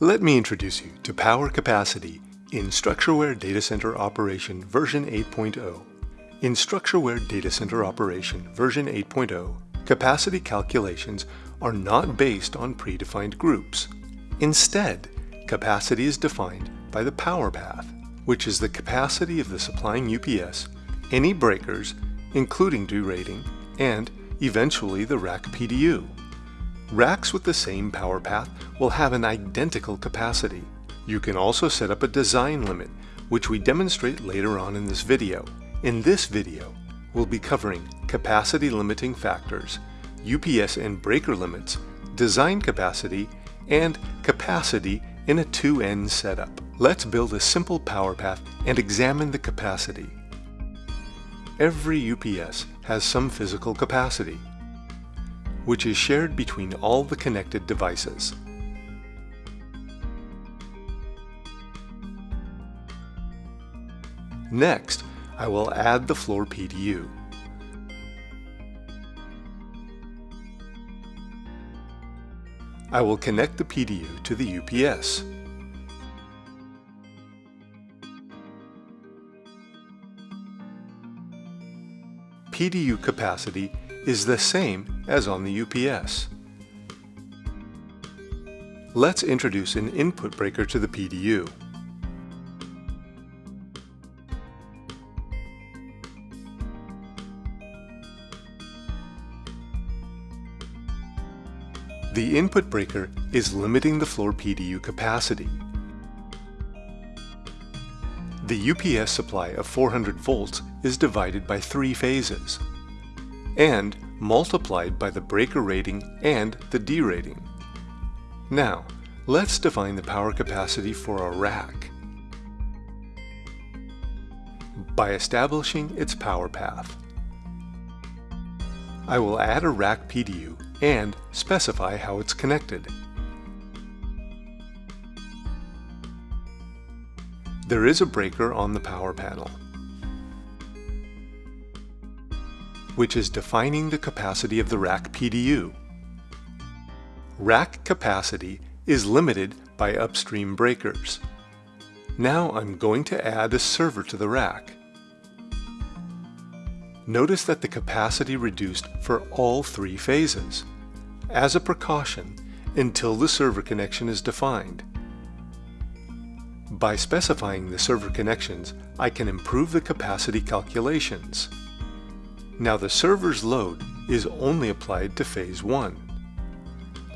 Let me introduce you to power capacity in StruxureWare Data Center Operation version 8.0. In StruxureWare Data Center Operation version 8.0, capacity calculations are not based on predefined groups. Instead, capacity is defined by the power path, which is the capacity of the supplying UPS, any breakers, including derating, and eventually the rack PDU. Racks with the same power path will have an identical capacity. You can also set up a design limit, which we demonstrate later on in this video. In this video, we'll be covering capacity limiting factors, UPS and breaker limits, design capacity, and capacity in a 2N setup. Let's build a simple power path and examine the capacity. Every UPS has some physical capacity, which is shared between all the connected devices. Next, I will add the floor PDU. I will connect the PDU to the UPS. PDU capacity is the same as on the UPS. Let's introduce an input breaker to the PDU. The input breaker is limiting the floor PDU capacity. The UPS supply of 400 volts is divided by three phases and multiplied by the breaker rating and the derating. Now, let's define the power capacity for a rack by establishing its power path. I will add a rack PDU and specify how it's connected. There is a breaker on the power panel, which is defining the capacity of the rack PDU. Rack capacity is limited by upstream breakers. Now I'm going to add a server to the rack. Notice that the capacity reduced for all three phases, as a precaution until the server connection is defined. By specifying the server connections, I can improve the capacity calculations. Now the server's load is only applied to phase 1.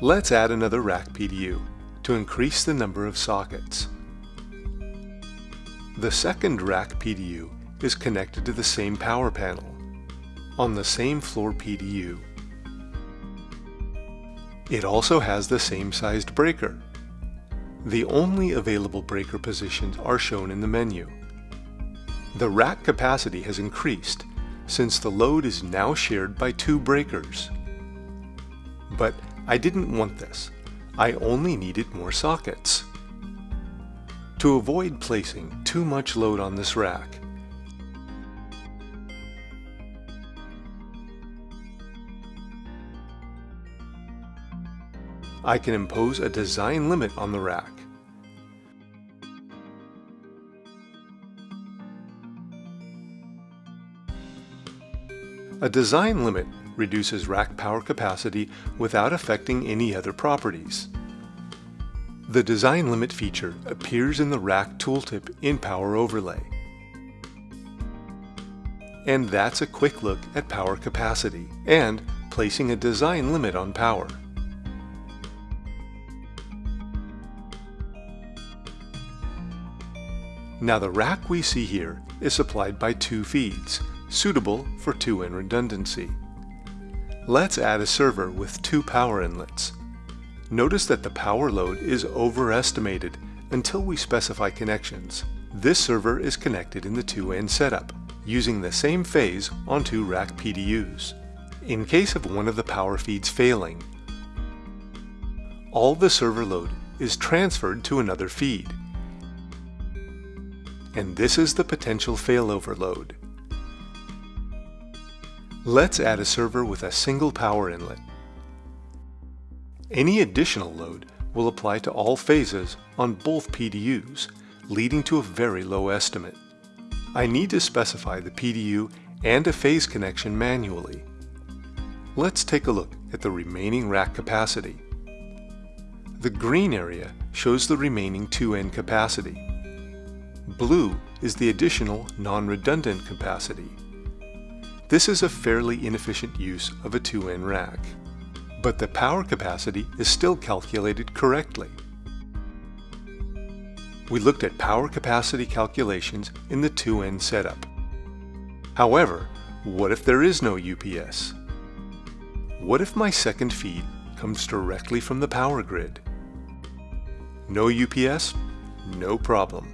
Let's add another rack PDU to increase the number of sockets. The second rack PDU is connected to the same power panel on the same floor PDU. It also has the same sized breaker. The only available breaker positions are shown in the menu. The rack capacity has increased since the load is now shared by two breakers. But I didn't want this. I only needed more sockets. To avoid placing too much load on this rack, I can impose a design limit on the rack. A design limit reduces rack power capacity without affecting any other properties. The design limit feature appears in the rack tooltip in Power Overlay. And that's a quick look at power capacity and placing a design limit on power. Now the rack we see here is supplied by two feeds, suitable for two-in redundancy. Let's add a server with two power inlets. Notice that the power load is overestimated until we specify connections. This server is connected in the 2N setup, using the same phase on two rack PDUs. In case of one of the power feeds failing, all the server load is transferred to another feed, and this is the potential failover load. Let's add a server with a single power inlet. Any additional load will apply to all phases on both PDUs, leading to a very low estimate. I need to specify the PDU and a phase connection manually. Let's take a look at the remaining rack capacity. The green area shows the remaining 2N capacity. Blue is the additional non-redundant capacity. This is a fairly inefficient use of a 2N rack, but the power capacity is still calculated correctly. We looked at power capacity calculations in the 2N setup. However, what if there is no UPS? What if my second feed comes directly from the power grid? No UPS? No problem.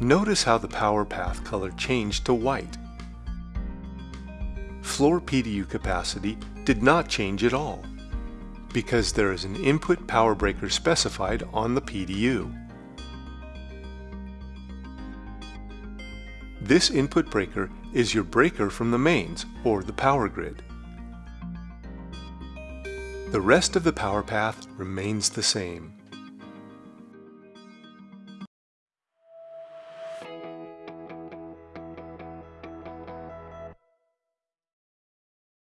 Notice how the power path color changed to white. Floor PDU capacity did not change at all because there is an input power breaker specified on the PDU. This input breaker is your breaker from the mains or the power grid. The rest of the power path remains the same.